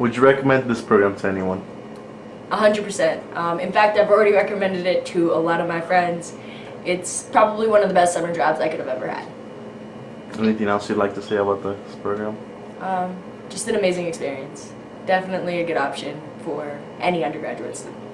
Would you recommend this program to anyone? 100%. Um, in fact, I've already recommended it to a lot of my friends. It's probably one of the best summer jobs I could have ever had. Anything else you'd like to say about this program? Um, just an amazing experience. Definitely a good option for any undergraduates. student.